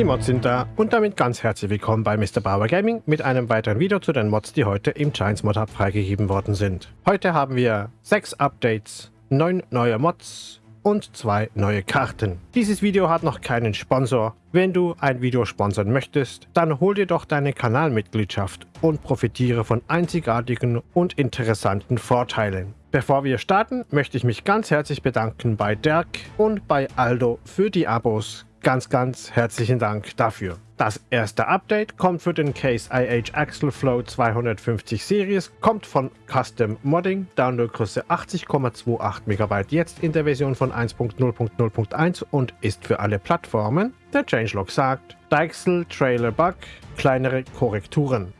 Die Mods sind da und damit ganz herzlich willkommen bei Mr. Bauer Gaming mit einem weiteren Video zu den Mods, die heute im Giants Mod Hub freigegeben worden sind. Heute haben wir 6 Updates, 9 neue Mods und 2 neue Karten. Dieses Video hat noch keinen Sponsor. Wenn du ein Video sponsern möchtest, dann hol dir doch deine Kanalmitgliedschaft und profitiere von einzigartigen und interessanten Vorteilen. Bevor wir starten, möchte ich mich ganz herzlich bedanken bei Dirk und bei Aldo für die Abos. Ganz, ganz herzlichen Dank dafür. Das erste Update kommt für den Case IH Axle Flow 250 Series, kommt von Custom Modding, Downloadgröße 80,28 MB jetzt in der Version von 1.0.0.1 und ist für alle Plattformen. Der Changelog sagt, Deichsel Trailer Bug, kleinere Korrekturen.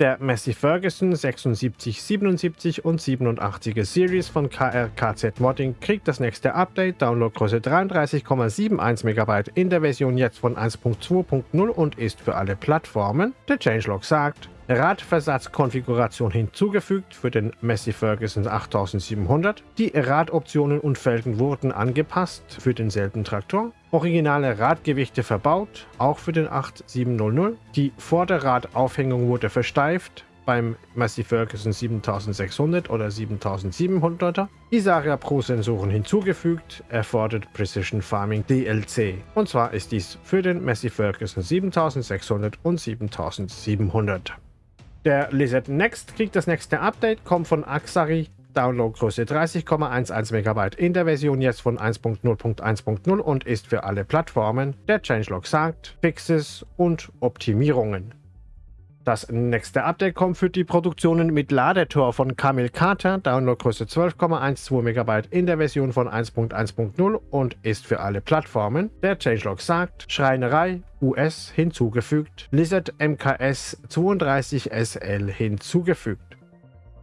Der Massey Ferguson 76, 77 und 87er Series von KRKZ Modding kriegt das nächste Update, Downloadgröße 33,71 MB in der Version jetzt von 1.2.0 und ist für alle Plattformen. Der Changelog sagt, Radversatzkonfiguration hinzugefügt für den Massey Ferguson 8700. Die Radoptionen und Felgen wurden angepasst für denselben Traktor. Originale Radgewichte verbaut, auch für den 8700. Die Vorderradaufhängung wurde versteift, beim Massey Ferguson 7600 oder 7700er. Isaria Pro Sensoren hinzugefügt, erfordert Precision Farming DLC. Und zwar ist dies für den Massey Ferguson 7600 und 7700. Der Lizard Next kriegt das nächste Update, kommt von Axari, Downloadgröße 30,11 MB in der Version jetzt von 1.0.1.0 und ist für alle Plattformen. Der Changelog sagt Fixes und Optimierungen. Das nächste Update kommt für die Produktionen mit Ladetor von Camel Carter, Downloadgröße 12,12 MB in der Version von 1.1.0 und ist für alle Plattformen. Der Changelog sagt, Schreinerei US hinzugefügt, Lizard MKS 32SL hinzugefügt.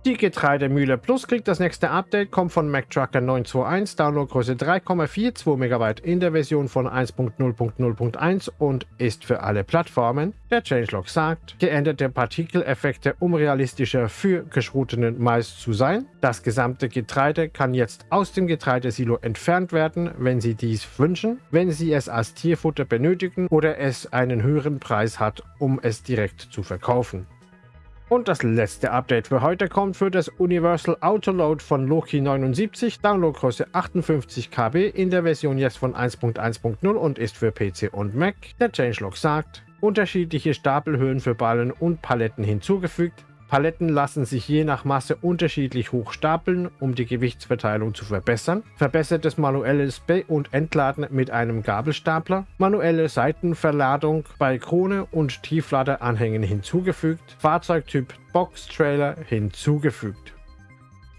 Die Getreidemühle Plus kriegt das nächste Update, kommt von MacTrucker 921, Downloadgröße 3,42 MB in der Version von 1.0.0.1 und ist für alle Plattformen. Der Changelog sagt, geänderte Partikeleffekte, um realistischer für geschrotenen Mais zu sein. Das gesamte Getreide kann jetzt aus dem Getreidesilo entfernt werden, wenn Sie dies wünschen, wenn Sie es als Tierfutter benötigen oder es einen höheren Preis hat, um es direkt zu verkaufen. Und das letzte Update für heute kommt für das Universal Autoload von Loki 79, Downloadgröße 58 KB in der Version jetzt von 1.1.0 und ist für PC und Mac. Der Changelog sagt, unterschiedliche Stapelhöhen für Ballen und Paletten hinzugefügt, Paletten lassen sich je nach Masse unterschiedlich hoch stapeln, um die Gewichtsverteilung zu verbessern. Verbessertes manuelles Be- und Entladen mit einem Gabelstapler. Manuelle Seitenverladung bei Krone und Tiefladeranhängen hinzugefügt. Fahrzeugtyp Box Trailer hinzugefügt.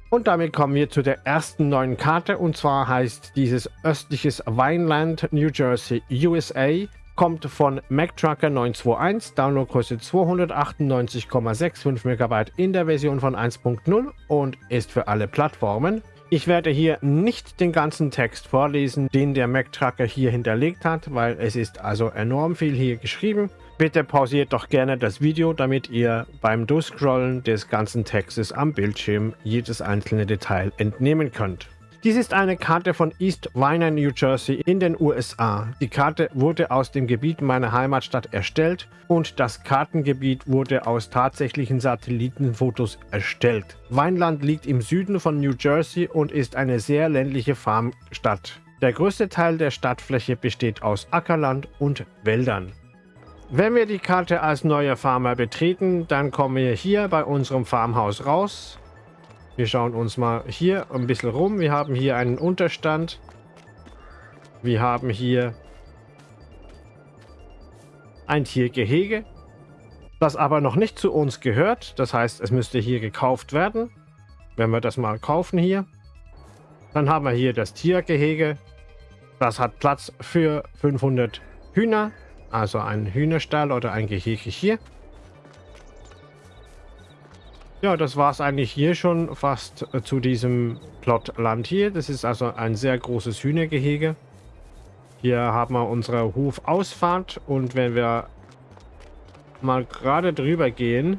Und damit kommen wir zu der ersten neuen Karte und zwar heißt dieses östliches Vineland, New Jersey, USA kommt von MacTrucker 921, Downloadgröße 298,65 MB in der Version von 1.0 und ist für alle Plattformen. Ich werde hier nicht den ganzen Text vorlesen, den der MacTrucker hier hinterlegt hat, weil es ist also enorm viel hier geschrieben. Bitte pausiert doch gerne das Video, damit ihr beim Durchscrollen des ganzen Textes am Bildschirm jedes einzelne Detail entnehmen könnt. Dies ist eine Karte von East Viner, New Jersey in den USA. Die Karte wurde aus dem Gebiet meiner Heimatstadt erstellt und das Kartengebiet wurde aus tatsächlichen Satellitenfotos erstellt. Weinland liegt im Süden von New Jersey und ist eine sehr ländliche Farmstadt. Der größte Teil der Stadtfläche besteht aus Ackerland und Wäldern. Wenn wir die Karte als neuer Farmer betreten, dann kommen wir hier bei unserem Farmhaus raus. Wir schauen uns mal hier ein bisschen rum. Wir haben hier einen Unterstand. Wir haben hier ein Tiergehege, das aber noch nicht zu uns gehört. Das heißt, es müsste hier gekauft werden. Wenn wir das mal kaufen hier. Dann haben wir hier das Tiergehege. Das hat Platz für 500 Hühner. Also ein Hühnerstall oder ein Gehege hier. Ja, das war es eigentlich hier schon fast äh, zu diesem Plotland hier. Das ist also ein sehr großes Hühnergehege. Hier haben wir unsere Hofausfahrt und wenn wir mal gerade drüber gehen,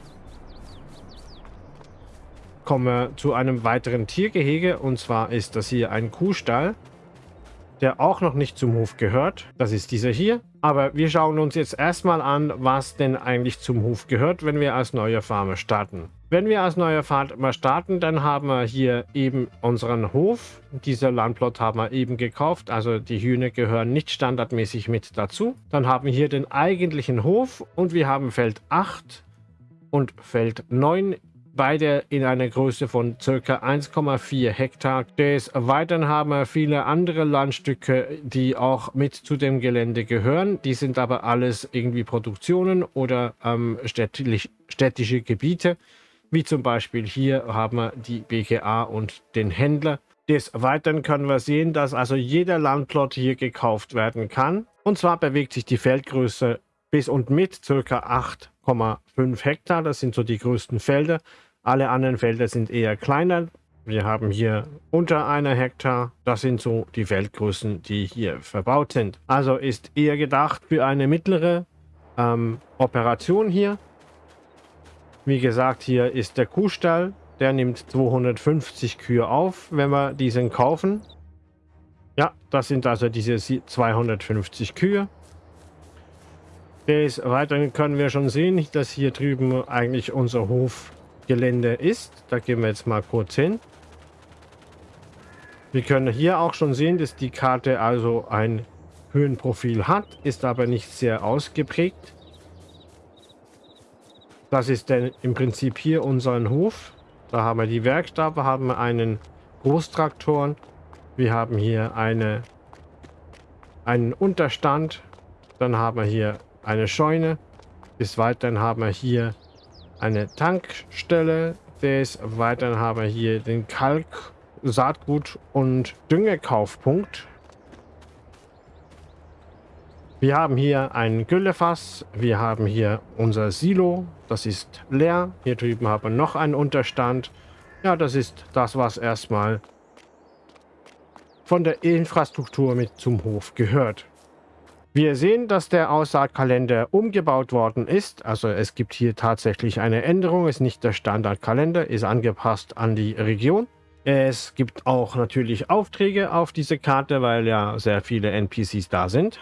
kommen wir zu einem weiteren Tiergehege und zwar ist das hier ein Kuhstall. der auch noch nicht zum Hof gehört. Das ist dieser hier. Aber wir schauen uns jetzt erstmal an, was denn eigentlich zum Hof gehört, wenn wir als neuer Farmer starten. Wenn wir als neuer Farmer starten, dann haben wir hier eben unseren Hof. Dieser Landplot haben wir eben gekauft, also die Hühner gehören nicht standardmäßig mit dazu. Dann haben wir hier den eigentlichen Hof und wir haben Feld 8 und Feld 9 beide in einer Größe von ca. 1,4 Hektar. Des Weiteren haben wir viele andere Landstücke, die auch mit zu dem Gelände gehören. Die sind aber alles irgendwie Produktionen oder ähm, städtisch, städtische Gebiete. Wie zum Beispiel hier haben wir die BGA und den Händler. Des Weiteren können wir sehen, dass also jeder Landplot hier gekauft werden kann. Und zwar bewegt sich die Feldgröße bis und mit ca. 8,5 Hektar. Das sind so die größten Felder. Alle anderen Felder sind eher kleiner. Wir haben hier unter einer Hektar. Das sind so die Feldgrößen, die hier verbaut sind. Also ist eher gedacht für eine mittlere ähm, Operation hier. Wie gesagt, hier ist der Kuhstall. Der nimmt 250 Kühe auf, wenn wir diesen kaufen. Ja, das sind also diese 250 Kühe. Des Weiteren können wir schon sehen, dass hier drüben eigentlich unser Hof Gelände ist. Da gehen wir jetzt mal kurz hin. Wir können hier auch schon sehen, dass die Karte also ein Höhenprofil hat, ist aber nicht sehr ausgeprägt. Das ist denn im Prinzip hier unseren Hof. Da haben wir die Werkstatt, wir haben einen Großtraktoren. Wir haben hier eine, einen Unterstand. Dann haben wir hier eine Scheune. Bis weiterhin haben wir hier eine Tankstelle. Des Weiteren haben wir hier den Kalk, Saatgut und Düngekaufpunkt. Wir haben hier ein Güllefass. Wir haben hier unser Silo. Das ist leer. Hier drüben haben wir noch einen Unterstand. Ja, das ist das, was erstmal von der Infrastruktur mit zum Hof gehört. Wir sehen, dass der Aussaatkalender umgebaut worden ist. Also es gibt hier tatsächlich eine Änderung. Ist nicht der Standardkalender, ist angepasst an die Region. Es gibt auch natürlich Aufträge auf diese Karte, weil ja sehr viele NPCs da sind.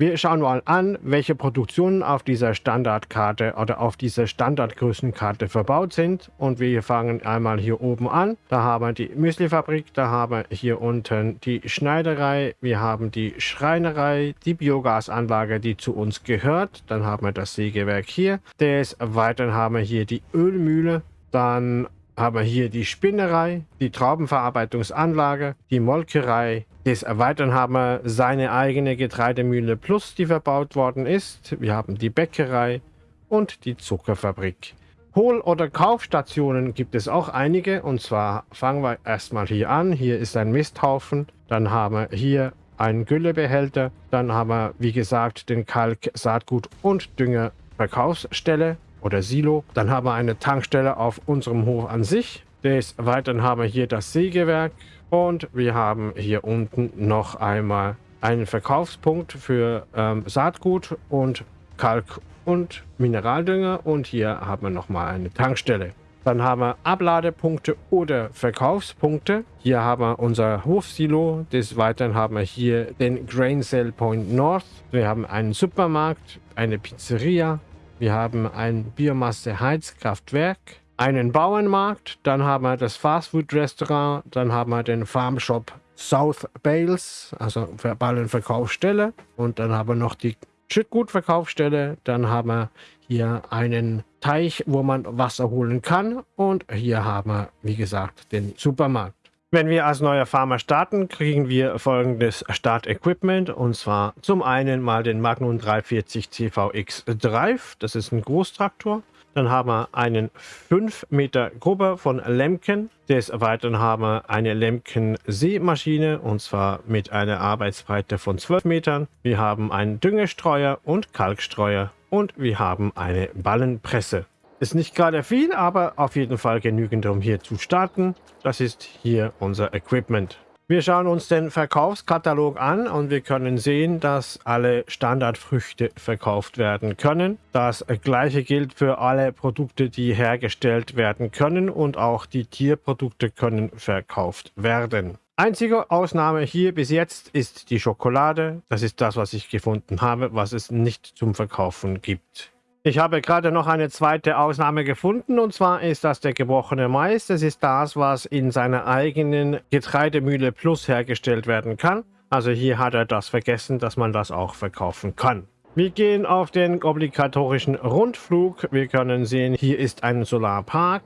Wir schauen mal an, welche Produktionen auf dieser Standardkarte oder auf dieser Standardgrößenkarte verbaut sind. Und wir fangen einmal hier oben an. Da haben wir die Müslifabrik, da haben wir hier unten die Schneiderei, wir haben die Schreinerei, die Biogasanlage, die zu uns gehört. Dann haben wir das Sägewerk hier. Des Weiteren haben wir hier die Ölmühle. Dann haben wir hier die Spinnerei, die Traubenverarbeitungsanlage, die Molkerei. Des Weiteren haben wir seine eigene Getreidemühle Plus, die verbaut worden ist. Wir haben die Bäckerei und die Zuckerfabrik. Hohl- oder Kaufstationen gibt es auch einige. Und zwar fangen wir erstmal hier an. Hier ist ein Misthaufen. Dann haben wir hier einen Güllebehälter. Dann haben wir, wie gesagt, den Kalk, Saatgut und Dünger Verkaufsstelle oder Silo. Dann haben wir eine Tankstelle auf unserem Hof an sich. Des Weiteren haben wir hier das Sägewerk und wir haben hier unten noch einmal einen Verkaufspunkt für ähm, Saatgut und Kalk und Mineraldünger und hier haben wir nochmal eine Tankstelle. Dann haben wir Abladepunkte oder Verkaufspunkte. Hier haben wir unser Hofsilo. Des Weiteren haben wir hier den Grain Cell Point North. Wir haben einen Supermarkt, eine Pizzeria, wir haben ein Biomasse-Heizkraftwerk, einen Bauernmarkt, dann haben wir das Fastfood-Restaurant, dann haben wir den Farmshop South Bales, also Ballenverkaufsstelle. Und dann haben wir noch die Schüttgutverkaufsstelle, dann haben wir hier einen Teich, wo man Wasser holen kann. Und hier haben wir, wie gesagt, den Supermarkt. Wenn wir als neuer Farmer starten, kriegen wir folgendes Startequipment und zwar zum einen mal den Magnum 340 CVX Drive, das ist ein Großtraktor. Dann haben wir einen 5 Meter Grubber von Lemken. Des Weiteren haben wir eine Lemken Seemaschine und zwar mit einer Arbeitsbreite von 12 Metern. Wir haben einen Düngestreuer und Kalkstreuer und wir haben eine Ballenpresse. Ist nicht gerade viel, aber auf jeden Fall genügend, um hier zu starten. Das ist hier unser Equipment. Wir schauen uns den Verkaufskatalog an und wir können sehen, dass alle Standardfrüchte verkauft werden können. Das gleiche gilt für alle Produkte, die hergestellt werden können und auch die Tierprodukte können verkauft werden. Einzige Ausnahme hier bis jetzt ist die Schokolade. Das ist das, was ich gefunden habe, was es nicht zum Verkaufen gibt. Ich habe gerade noch eine zweite Ausnahme gefunden und zwar ist das der gebrochene Mais. Das ist das, was in seiner eigenen Getreidemühle Plus hergestellt werden kann. Also hier hat er das vergessen, dass man das auch verkaufen kann. Wir gehen auf den obligatorischen Rundflug. Wir können sehen, hier ist ein Solarpark.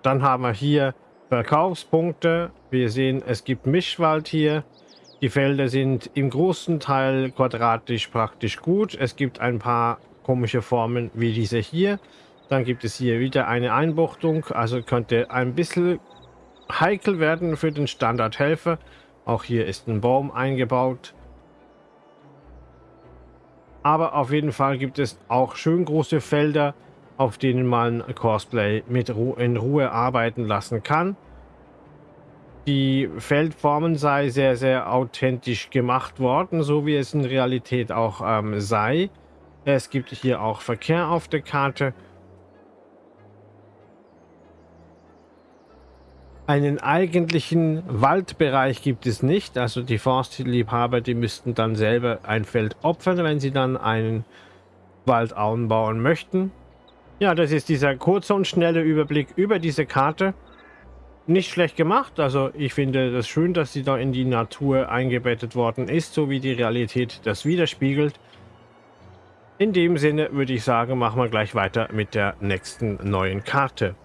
Dann haben wir hier Verkaufspunkte. Wir sehen, es gibt Mischwald hier. Die Felder sind im großen Teil quadratisch praktisch gut. Es gibt ein paar komische Formen wie diese hier. Dann gibt es hier wieder eine Einbuchtung. Also könnte ein bisschen heikel werden für den Standardhelfer. Auch hier ist ein Baum eingebaut. Aber auf jeden Fall gibt es auch schön große Felder, auf denen man Cosplay mit Ru in Ruhe arbeiten lassen kann. Die Feldformen sei sehr, sehr authentisch gemacht worden, so wie es in Realität auch ähm, sei. Es gibt hier auch Verkehr auf der Karte. Einen eigentlichen Waldbereich gibt es nicht. Also die Forstliebhaber, die müssten dann selber ein Feld opfern, wenn sie dann einen Wald anbauen möchten. Ja, das ist dieser kurze und schnelle Überblick über diese Karte. Nicht schlecht gemacht, also ich finde das schön, dass sie da in die Natur eingebettet worden ist, so wie die Realität das widerspiegelt. In dem Sinne würde ich sagen, machen wir gleich weiter mit der nächsten neuen Karte.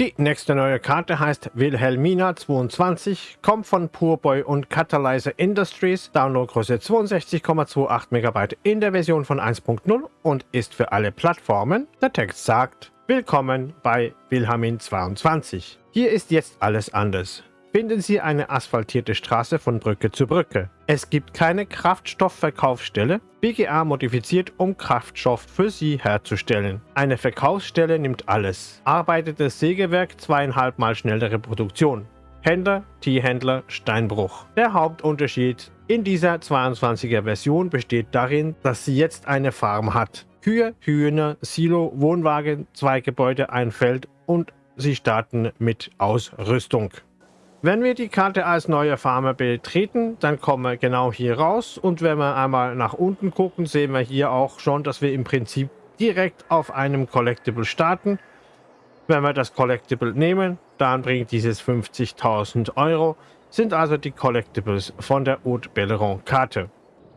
Die nächste neue Karte heißt Wilhelmina 22, kommt von Purboy und Catalyzer Industries, Downloadgröße 62,28 MB in der Version von 1.0 und ist für alle Plattformen. Der Text sagt, Willkommen bei Wilhelmin 22. Hier ist jetzt alles anders finden Sie eine asphaltierte Straße von Brücke zu Brücke. Es gibt keine Kraftstoffverkaufsstelle. BGA modifiziert, um Kraftstoff für Sie herzustellen. Eine Verkaufsstelle nimmt alles. Arbeitet das Sägewerk zweieinhalb Mal schnellere Produktion. Händler, Tierhändler, Steinbruch. Der Hauptunterschied in dieser 22er Version besteht darin, dass sie jetzt eine Farm hat. Kühe, Hühner, Silo, Wohnwagen, zwei Gebäude, ein Feld und sie starten mit Ausrüstung. Wenn wir die Karte als neue Farmer betreten, dann kommen wir genau hier raus und wenn wir einmal nach unten gucken, sehen wir hier auch schon, dass wir im Prinzip direkt auf einem Collectible starten. Wenn wir das Collectible nehmen, dann bringt dieses 50.000 Euro, sind also die Collectibles von der Haute Belleron Karte.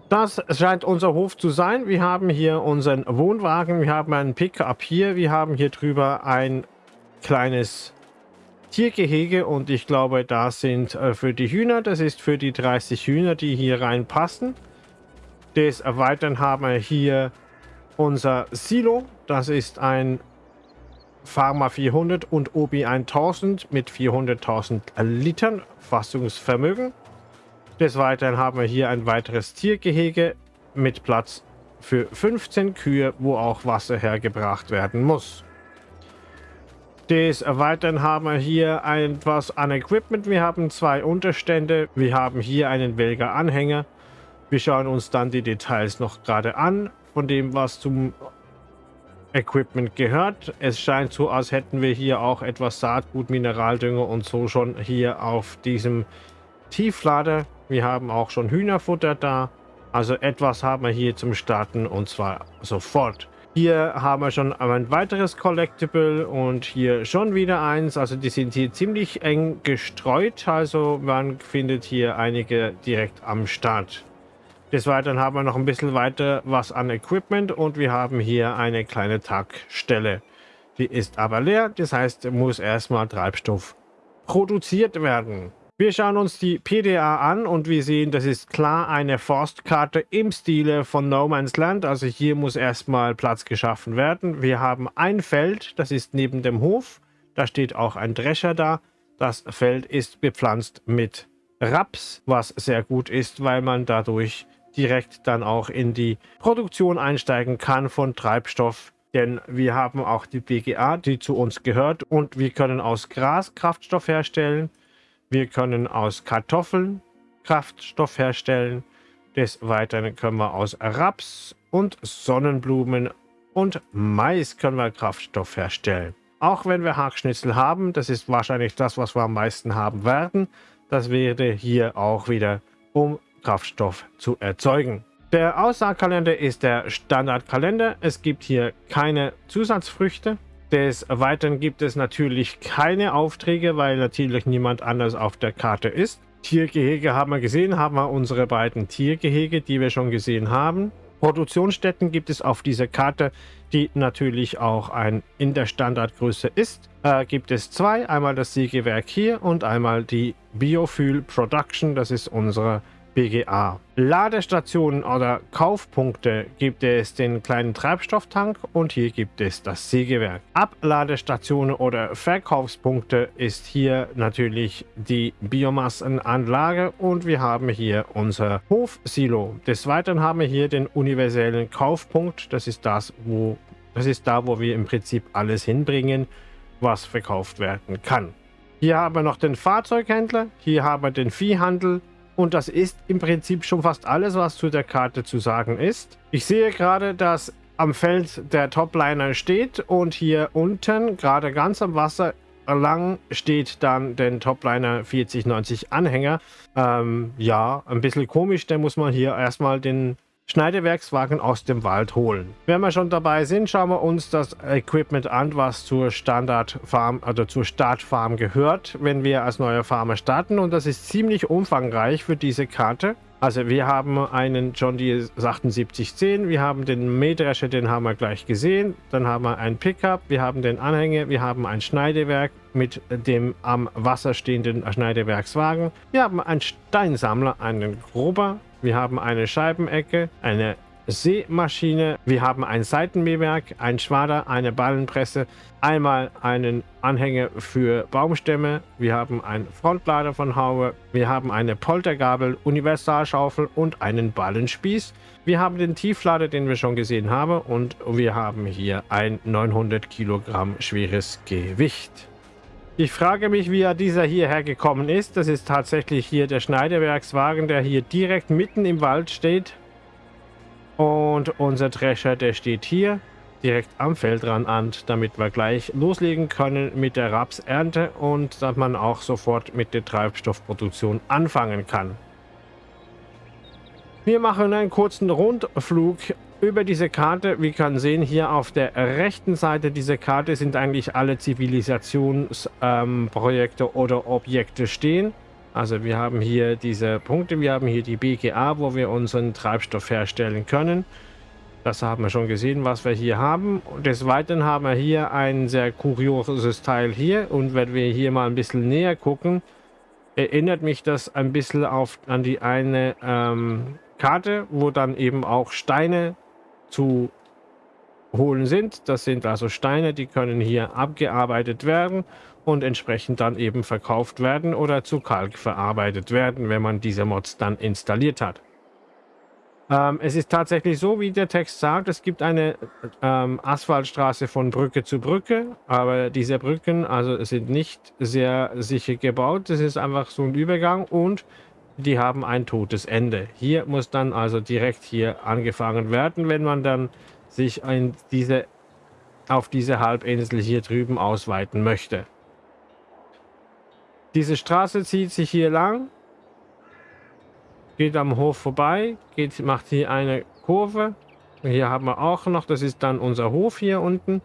Das scheint unser Hof zu sein. Wir haben hier unseren Wohnwagen, wir haben einen Pickup hier, wir haben hier drüber ein kleines Tiergehege und ich glaube, das sind äh, für die Hühner, das ist für die 30 Hühner, die hier reinpassen. Des Erweitern haben wir hier unser Silo, das ist ein Pharma 400 und Obi 1000 mit 400.000 Litern Fassungsvermögen. Des Weiteren haben wir hier ein weiteres Tiergehege mit Platz für 15 Kühe, wo auch Wasser hergebracht werden muss. Des Weiteren haben wir hier etwas an Equipment. Wir haben zwei Unterstände. Wir haben hier einen Welger Anhänger. Wir schauen uns dann die Details noch gerade an, von dem, was zum Equipment gehört. Es scheint so, als hätten wir hier auch etwas Saatgut, Mineraldünger und so schon hier auf diesem Tieflader. Wir haben auch schon Hühnerfutter da. Also etwas haben wir hier zum Starten und zwar sofort. Hier haben wir schon ein weiteres Collectible und hier schon wieder eins. Also die sind hier ziemlich eng gestreut. Also man findet hier einige direkt am Start. Des Weiteren haben wir noch ein bisschen weiter was an Equipment und wir haben hier eine kleine Tankstelle. Die ist aber leer, das heißt, muss erstmal Treibstoff produziert werden. Wir schauen uns die PDA an und wir sehen, das ist klar eine Forstkarte im Stile von No Man's Land. Also hier muss erstmal Platz geschaffen werden. Wir haben ein Feld, das ist neben dem Hof. Da steht auch ein Drescher da. Das Feld ist bepflanzt mit Raps, was sehr gut ist, weil man dadurch direkt dann auch in die Produktion einsteigen kann von Treibstoff. Denn wir haben auch die BGA, die zu uns gehört und wir können aus Gras Kraftstoff herstellen. Wir können aus Kartoffeln Kraftstoff herstellen. Des Weiteren können wir aus Raps und Sonnenblumen und Mais können wir Kraftstoff herstellen. Auch wenn wir Hackschnitzel haben, das ist wahrscheinlich das, was wir am meisten haben werden, Das wäre hier auch wieder, um Kraftstoff zu erzeugen. Der Aussaatkalender ist der Standardkalender. Es gibt hier keine Zusatzfrüchte. Des Weiteren gibt es natürlich keine Aufträge, weil natürlich niemand anders auf der Karte ist. Tiergehege haben wir gesehen, haben wir unsere beiden Tiergehege, die wir schon gesehen haben. Produktionsstätten gibt es auf dieser Karte, die natürlich auch ein in der Standardgröße ist. Äh, gibt es zwei, einmal das Sägewerk hier und einmal die Biofuel Production, das ist unsere BGA. Ladestationen oder Kaufpunkte gibt es den kleinen Treibstofftank und hier gibt es das Sägewerk. Abladestationen oder Verkaufspunkte ist hier natürlich die Biomassenanlage und wir haben hier unser Hofsilo. Des Weiteren haben wir hier den universellen Kaufpunkt. Das ist das, wo das ist da, wo wir im Prinzip alles hinbringen, was verkauft werden kann. Hier haben wir noch den Fahrzeughändler, hier haben wir den Viehhandel, und das ist im Prinzip schon fast alles, was zu der Karte zu sagen ist. Ich sehe gerade, dass am Feld der Topliner steht und hier unten, gerade ganz am Wasser lang, steht dann den Topliner 4090 Anhänger. Ähm, ja, ein bisschen komisch, da muss man hier erstmal den Schneidewerkswagen aus dem Wald holen. Wenn wir schon dabei sind, schauen wir uns das Equipment an, was zur Standardfarm, also zur Startfarm gehört, wenn wir als neuer Farmer starten. Und das ist ziemlich umfangreich für diese Karte. Also wir haben einen John Deere 7810, wir haben den Mähdrescher, den haben wir gleich gesehen. Dann haben wir ein Pickup, wir haben den Anhänger, wir haben ein Schneidewerk mit dem am Wasser stehenden Schneidewerkswagen. Wir haben einen Steinsammler, einen Grober, wir haben eine Scheibenecke, eine Seemaschine, wir haben ein Seitenmähwerk, ein Schwader, eine Ballenpresse, einmal einen Anhänger für Baumstämme, wir haben einen Frontlader von Haue, wir haben eine Poltergabel, Universalschaufel und einen Ballenspieß. Wir haben den Tieflader, den wir schon gesehen haben und wir haben hier ein 900 Kilogramm schweres Gewicht. Ich frage mich, wie er dieser hierher gekommen ist. Das ist tatsächlich hier der Schneidewerkswagen, der hier direkt mitten im Wald steht. Und unser Drescher, der steht hier direkt am Feldrand damit wir gleich loslegen können mit der Rapsernte und dass man auch sofort mit der Treibstoffproduktion anfangen kann. Wir machen einen kurzen Rundflug über diese Karte. Wir können sehen, hier auf der rechten Seite dieser Karte sind eigentlich alle Zivilisationsprojekte ähm, oder Objekte stehen. Also wir haben hier diese Punkte, wir haben hier die BGA, wo wir unseren Treibstoff herstellen können. Das haben wir schon gesehen, was wir hier haben. Des Weiteren haben wir hier ein sehr kurioses Teil hier. Und wenn wir hier mal ein bisschen näher gucken, erinnert mich das ein bisschen auf, an die eine ähm, Karte, wo dann eben auch Steine zu holen sind. Das sind also Steine, die können hier abgearbeitet werden und entsprechend dann eben verkauft werden oder zu Kalk verarbeitet werden, wenn man diese Mods dann installiert hat. Ähm, es ist tatsächlich so, wie der Text sagt, es gibt eine ähm, Asphaltstraße von Brücke zu Brücke, aber diese Brücken also sind nicht sehr sicher gebaut. Das ist einfach so ein Übergang und die haben ein totes Ende. Hier muss dann also direkt hier angefangen werden, wenn man dann sich in diese, auf diese Halbinsel hier drüben ausweiten möchte. Diese Straße zieht sich hier lang, geht am Hof vorbei, geht, macht hier eine Kurve. Hier haben wir auch noch, das ist dann unser Hof hier unten.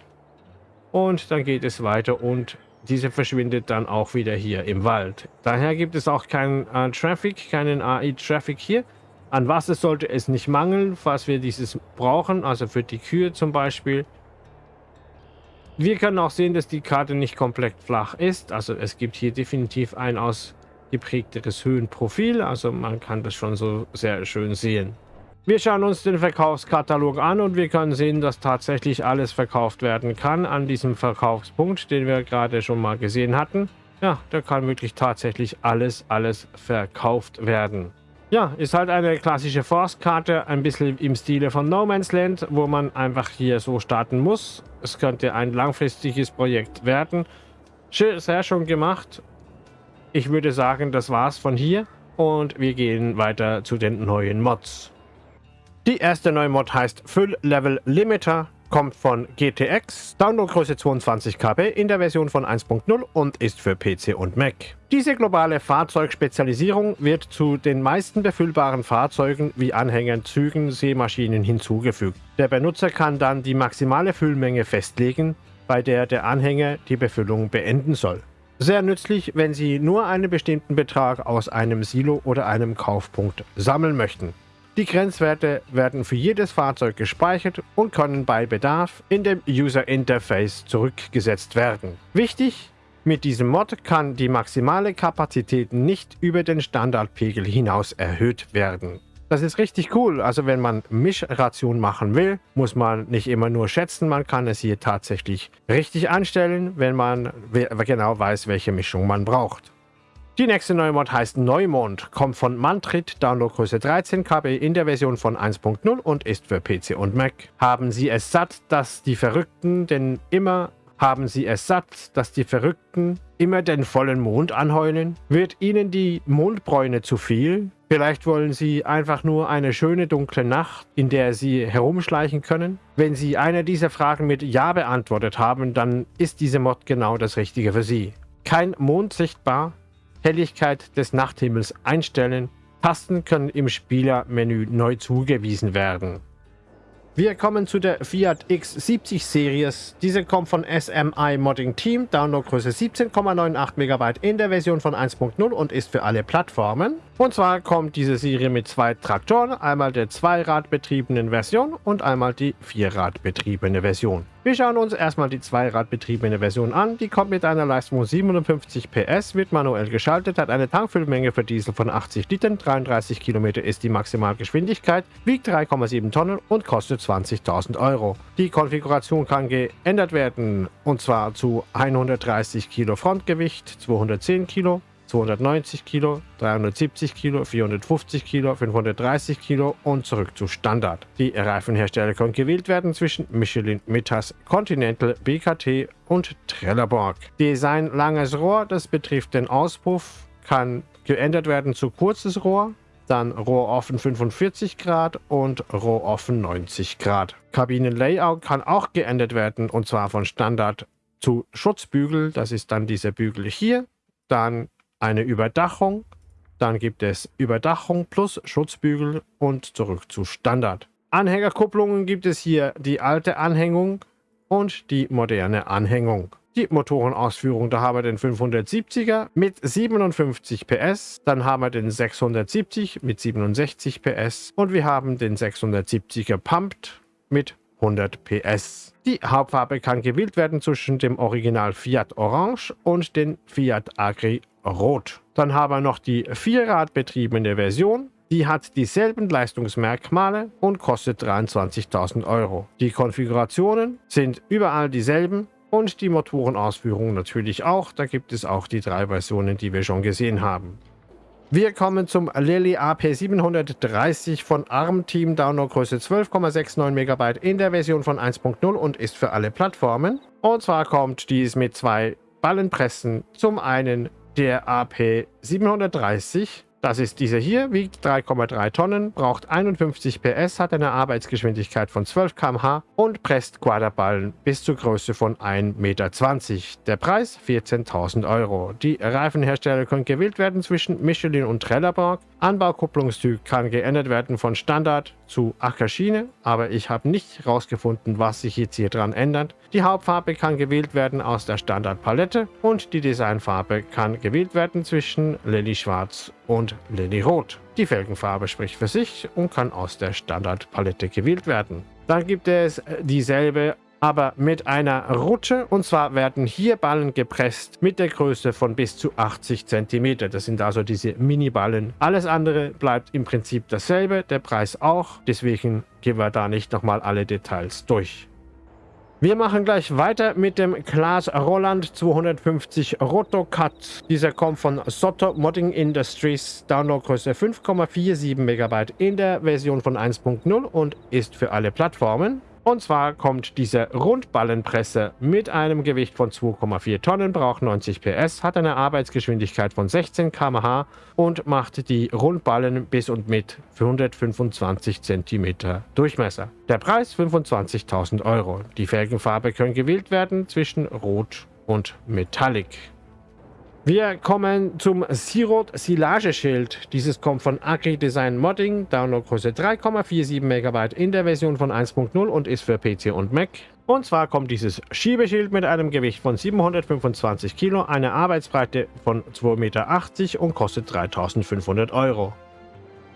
Und dann geht es weiter und diese verschwindet dann auch wieder hier im Wald. Daher gibt es auch keinen äh, Traffic, keinen AI-Traffic hier. An Wasser sollte es nicht mangeln, falls wir dieses brauchen, also für die Kühe zum Beispiel. Wir können auch sehen, dass die Karte nicht komplett flach ist. Also es gibt hier definitiv ein ausgeprägteres Höhenprofil. Also man kann das schon so sehr schön sehen. Wir schauen uns den Verkaufskatalog an und wir können sehen, dass tatsächlich alles verkauft werden kann an diesem Verkaufspunkt, den wir gerade schon mal gesehen hatten. Ja, da kann wirklich tatsächlich alles, alles verkauft werden. Ja, ist halt eine klassische Forstkarte, ein bisschen im Stile von No Man's Land, wo man einfach hier so starten muss. Es könnte ein langfristiges Projekt werden. Sehr schon gemacht. Ich würde sagen, das war's von hier und wir gehen weiter zu den neuen Mods. Die erste neue Mod heißt Füll Level Limiter. kommt von GTX, Downloadgröße 22 KB in der Version von 1.0 und ist für PC und Mac. Diese globale Fahrzeugspezialisierung wird zu den meisten befüllbaren Fahrzeugen wie Anhängern, Zügen, Seemaschinen hinzugefügt. Der Benutzer kann dann die maximale Füllmenge festlegen, bei der der Anhänger die Befüllung beenden soll. Sehr nützlich, wenn Sie nur einen bestimmten Betrag aus einem Silo oder einem Kaufpunkt sammeln möchten. Die Grenzwerte werden für jedes Fahrzeug gespeichert und können bei Bedarf in dem User Interface zurückgesetzt werden. Wichtig, mit diesem Mod kann die maximale Kapazität nicht über den Standardpegel hinaus erhöht werden. Das ist richtig cool. Also wenn man Mischration machen will, muss man nicht immer nur schätzen, man kann es hier tatsächlich richtig anstellen, wenn man genau weiß, welche Mischung man braucht. Die nächste Neumod heißt Neumond, kommt von Mantrit, Downloadgröße 13 KB in der Version von 1.0 und ist für PC und Mac. Haben Sie es satt, dass die Verrückten denn immer haben Sie es satt, dass die Verrückten immer den vollen Mond anheulen? Wird Ihnen die Mondbräune zu viel? Vielleicht wollen Sie einfach nur eine schöne dunkle Nacht, in der Sie herumschleichen können? Wenn Sie eine dieser Fragen mit Ja beantwortet haben, dann ist diese Mod genau das Richtige für Sie. Kein Mond sichtbar, Helligkeit des Nachthimmels einstellen. Tasten können im Spielermenü neu zugewiesen werden. Wir kommen zu der Fiat X70 Series. Diese kommt von SMI Modding Team, Downloadgröße 17,98 MB in der Version von 1.0 und ist für alle Plattformen. Und zwar kommt diese Serie mit zwei Traktoren, einmal der zweiradbetriebenen Version und einmal die vierradbetriebene Version. Wir schauen uns erstmal die zweiradbetriebene Version an. Die kommt mit einer Leistung von 57 PS, wird manuell geschaltet, hat eine Tankfüllmenge für Diesel von 80 Litern, 33 Kilometer ist die Maximalgeschwindigkeit, wiegt 3,7 Tonnen und kostet 20.000 Euro. Die Konfiguration kann geändert werden und zwar zu 130 Kilo Frontgewicht, 210 Kilo, 290 Kilo, 370 Kilo, 450 Kilo, 530 Kilo und zurück zu Standard. Die Reifenhersteller können gewählt werden zwischen Michelin, Mittas, Continental, BKT und Trelleborg. Design langes Rohr, das betrifft den Auspuff, kann geändert werden zu kurzes Rohr, dann Rohroffen 45 Grad und Rohroffen 90 Grad. Kabinenlayout kann auch geändert werden und zwar von Standard zu Schutzbügel, das ist dann dieser Bügel hier, dann eine Überdachung, dann gibt es Überdachung plus Schutzbügel und zurück zu Standard. Anhängerkupplungen gibt es hier die alte Anhängung und die moderne Anhängung. Die Motorenausführung, da haben wir den 570er mit 57 PS, dann haben wir den 670 mit 67 PS und wir haben den 670er Pumped mit 100 PS. Die Hauptfarbe kann gewählt werden zwischen dem Original Fiat Orange und dem Fiat Agri Rot. Dann haben wir noch die vierradbetriebene Version. Die hat dieselben Leistungsmerkmale und kostet 23.000 Euro. Die Konfigurationen sind überall dieselben und die Motorenausführung natürlich auch. Da gibt es auch die drei Versionen, die wir schon gesehen haben. Wir kommen zum Lily AP730 von ARM Team Downloadgröße 12,69 MB in der Version von 1.0 und ist für alle Plattformen. Und zwar kommt dies mit zwei Ballenpressen. Zum einen der AP 730 das ist dieser hier, wiegt 3,3 Tonnen, braucht 51 PS, hat eine Arbeitsgeschwindigkeit von 12 km/h und presst Quaderballen bis zur Größe von 1,20 Meter. Der Preis 14.000 Euro. Die Reifenhersteller können gewählt werden zwischen Michelin und Trelleborg. Anbaukupplungstyp kann geändert werden von Standard zu Ackerschiene, aber ich habe nicht herausgefunden, was sich jetzt hier dran ändert. Die Hauptfarbe kann gewählt werden aus der Standardpalette und die Designfarbe kann gewählt werden zwischen Lily Schwarz und Lily Rot. Die Felgenfarbe spricht für sich und kann aus der Standardpalette gewählt werden. Dann gibt es dieselbe aber mit einer Rutsche. Und zwar werden hier Ballen gepresst mit der Größe von bis zu 80 cm. Das sind also diese Mini-Ballen. Alles andere bleibt im Prinzip dasselbe, der Preis auch. Deswegen gehen wir da nicht nochmal alle Details durch. Wir machen gleich weiter mit dem Klaas Roland 250 Rotocut. Dieser kommt von Soto Modding Industries, Downloadgröße 5,47 MB in der Version von 1.0 und ist für alle Plattformen. Und zwar kommt diese Rundballenpresse mit einem Gewicht von 2,4 Tonnen, braucht 90 PS, hat eine Arbeitsgeschwindigkeit von 16 km/h und macht die Rundballen bis und mit 125 cm Durchmesser. Der Preis 25.000 Euro. Die Felgenfarbe können gewählt werden zwischen Rot und Metallic. Wir kommen zum Sirot Silage-Schild. Dieses kommt von Agri Design Modding, Downloadgröße 3,47 MB in der Version von 1.0 und ist für PC und Mac. Und zwar kommt dieses Schiebeschild mit einem Gewicht von 725 Kilo, eine Arbeitsbreite von 2,80 Meter und kostet 3500 Euro.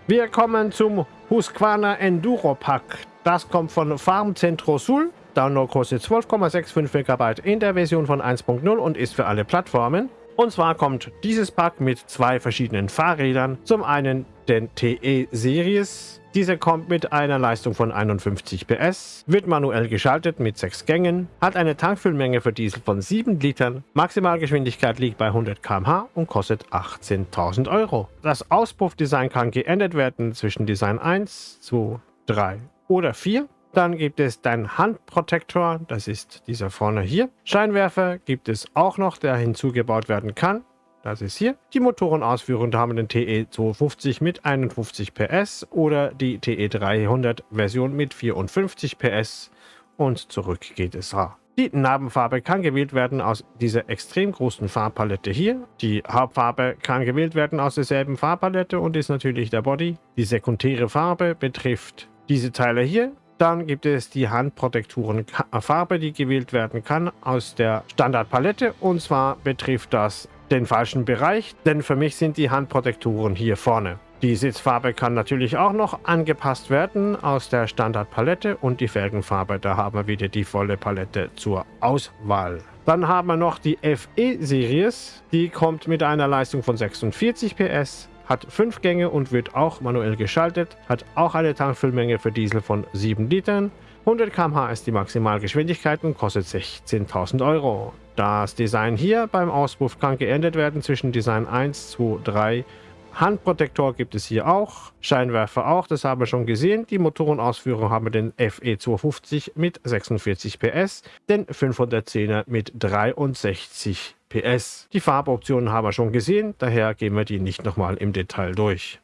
Wir kommen zum Husqvarna Enduro Pack. Das kommt von Farm Centro Sul, Downloadgröße 12,65 MB in der Version von 1.0 und ist für alle Plattformen. Und zwar kommt dieses Pack mit zwei verschiedenen Fahrrädern. Zum einen den TE Series. Dieser kommt mit einer Leistung von 51 PS, wird manuell geschaltet mit 6 Gängen, hat eine Tankfüllmenge für Diesel von 7 Litern, Maximalgeschwindigkeit liegt bei 100 km/h und kostet 18.000 Euro. Das Auspuffdesign kann geändert werden zwischen Design 1, 2, 3 oder 4. Dann gibt es deinen Handprotektor, das ist dieser vorne hier. Scheinwerfer gibt es auch noch, der hinzugebaut werden kann. Das ist hier. Die Motorenausführung, da haben den TE 250 mit 51 PS oder die TE 300 Version mit 54 PS und zurück geht es da. Die Narbenfarbe kann gewählt werden aus dieser extrem großen Farbpalette hier. Die Hauptfarbe kann gewählt werden aus derselben Farbpalette und ist natürlich der Body. Die sekundäre Farbe betrifft diese Teile hier dann gibt es die Handprotekturenfarbe, die gewählt werden kann aus der Standardpalette. Und zwar betrifft das den falschen Bereich, denn für mich sind die Handprotekturen hier vorne. Die Sitzfarbe kann natürlich auch noch angepasst werden aus der Standardpalette und die Felgenfarbe, da haben wir wieder die volle Palette zur Auswahl. Dann haben wir noch die FE-Series, die kommt mit einer Leistung von 46 PS, hat 5 Gänge und wird auch manuell geschaltet, hat auch eine Tankfüllmenge für Diesel von 7 Litern. 100 km/h ist die Maximalgeschwindigkeit und kostet 16.000 Euro. Das Design hier beim Auspuff kann geändert werden zwischen Design 1, 2, 3 Handprotektor gibt es hier auch, Scheinwerfer auch, das haben wir schon gesehen. Die Motorenausführung haben wir den FE250 mit 46 PS, den 510er mit 63 PS. Die Farboptionen haben wir schon gesehen, daher gehen wir die nicht nochmal im Detail durch.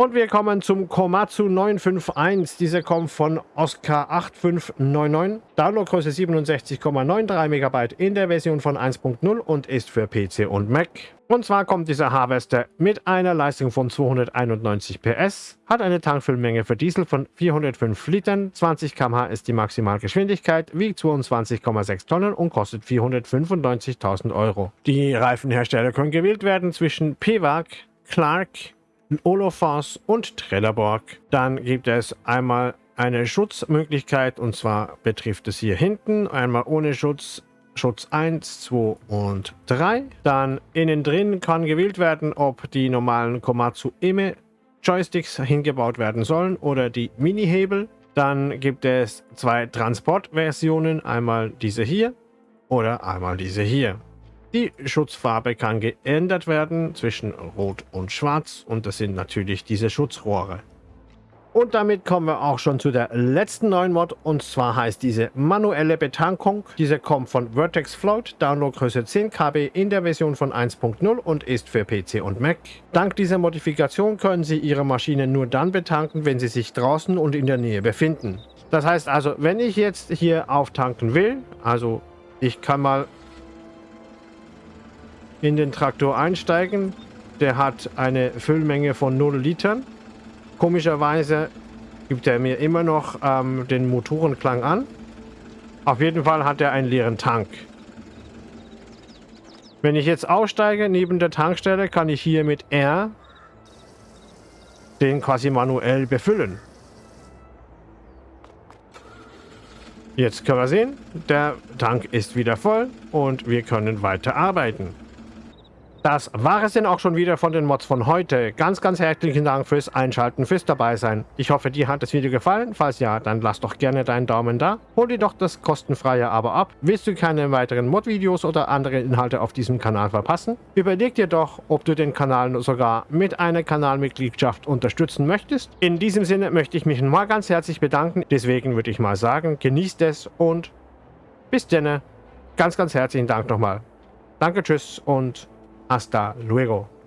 Und wir kommen zum Komatsu 951. Dieser kommt von Oscar 8599. Downloadgröße 67,93 MB in der Version von 1.0 und ist für PC und Mac. Und zwar kommt dieser Harvester mit einer Leistung von 291 PS, hat eine Tankfüllmenge für Diesel von 405 Litern, 20 km/h ist die Maximalgeschwindigkeit, wiegt 22,6 Tonnen und kostet 495.000 Euro. Die Reifenhersteller können gewählt werden zwischen PWAG, Clark, Olofas und Trelleborg. Dann gibt es einmal eine Schutzmöglichkeit und zwar betrifft es hier hinten einmal ohne Schutz Schutz 1, 2 und 3. Dann innen drin kann gewählt werden, ob die normalen Komatsu Eme Joysticks hingebaut werden sollen oder die Mini-Hebel. Dann gibt es zwei Transportversionen, einmal diese hier oder einmal diese hier. Die Schutzfarbe kann geändert werden zwischen Rot und Schwarz und das sind natürlich diese Schutzrohre. Und damit kommen wir auch schon zu der letzten neuen Mod. Und zwar heißt diese manuelle Betankung. Diese kommt von Vertex Float, Downloadgröße 10 KB in der Version von 1.0 und ist für PC und Mac. Dank dieser Modifikation können Sie Ihre Maschine nur dann betanken, wenn sie sich draußen und in der Nähe befinden. Das heißt also, wenn ich jetzt hier auftanken will, also ich kann mal in den Traktor einsteigen. Der hat eine Füllmenge von 0 Litern. Komischerweise gibt er mir immer noch ähm, den Motorenklang an. Auf jeden Fall hat er einen leeren Tank. Wenn ich jetzt aussteige neben der Tankstelle, kann ich hier mit R den quasi manuell befüllen. Jetzt können wir sehen, der Tank ist wieder voll und wir können weiter arbeiten. Das war es denn auch schon wieder von den Mods von heute. Ganz, ganz herzlichen Dank fürs Einschalten, fürs Dabeisein. Ich hoffe, dir hat das Video gefallen. Falls ja, dann lass doch gerne deinen Daumen da. Hol dir doch das kostenfreie Abo ab. Willst du keine weiteren Mod-Videos oder andere Inhalte auf diesem Kanal verpassen? Überleg dir doch, ob du den Kanal sogar mit einer Kanalmitgliedschaft unterstützen möchtest. In diesem Sinne möchte ich mich mal ganz herzlich bedanken. Deswegen würde ich mal sagen, genießt es und bis denne. Ganz, ganz herzlichen Dank nochmal. Danke, tschüss und Hasta luego.